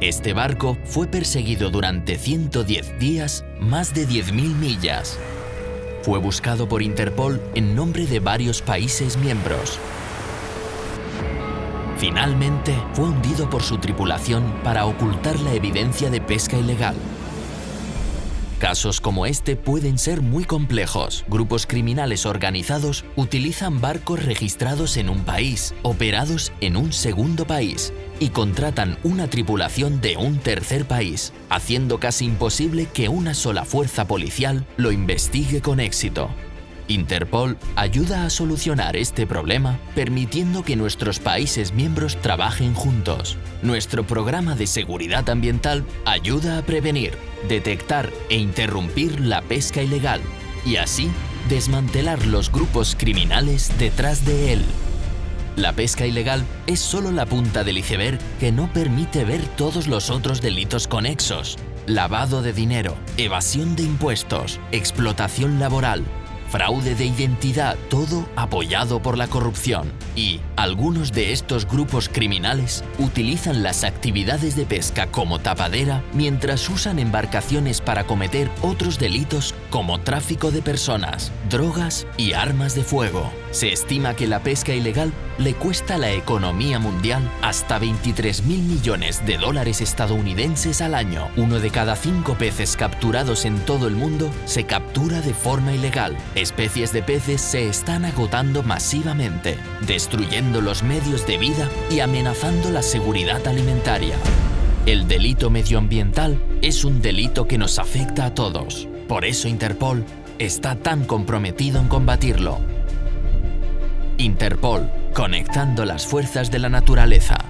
Este barco fue perseguido durante 110 días, más de 10.000 millas. Fue buscado por Interpol en nombre de varios países miembros. Finalmente, fue hundido por su tripulación para ocultar la evidencia de pesca ilegal. Casos como este pueden ser muy complejos. Grupos criminales organizados utilizan barcos registrados en un país, operados en un segundo país, y contratan una tripulación de un tercer país, haciendo casi imposible que una sola fuerza policial lo investigue con éxito. Interpol ayuda a solucionar este problema permitiendo que nuestros países miembros trabajen juntos. Nuestro programa de seguridad ambiental ayuda a prevenir, detectar e interrumpir la pesca ilegal y así desmantelar los grupos criminales detrás de él. La pesca ilegal es solo la punta del iceberg que no permite ver todos los otros delitos conexos. Lavado de dinero, evasión de impuestos, explotación laboral, fraude de identidad, todo apoyado por la corrupción. Y algunos de estos grupos criminales utilizan las actividades de pesca como tapadera mientras usan embarcaciones para cometer otros delitos como tráfico de personas, drogas y armas de fuego. Se estima que la pesca ilegal le cuesta a la economía mundial hasta 23 mil millones de dólares estadounidenses al año. Uno de cada cinco peces capturados en todo el mundo se captura de forma ilegal. Especies de peces se están agotando masivamente, destruyendo los medios de vida y amenazando la seguridad alimentaria. El delito medioambiental es un delito que nos afecta a todos. Por eso Interpol está tan comprometido en combatirlo. Interpol, conectando las fuerzas de la naturaleza.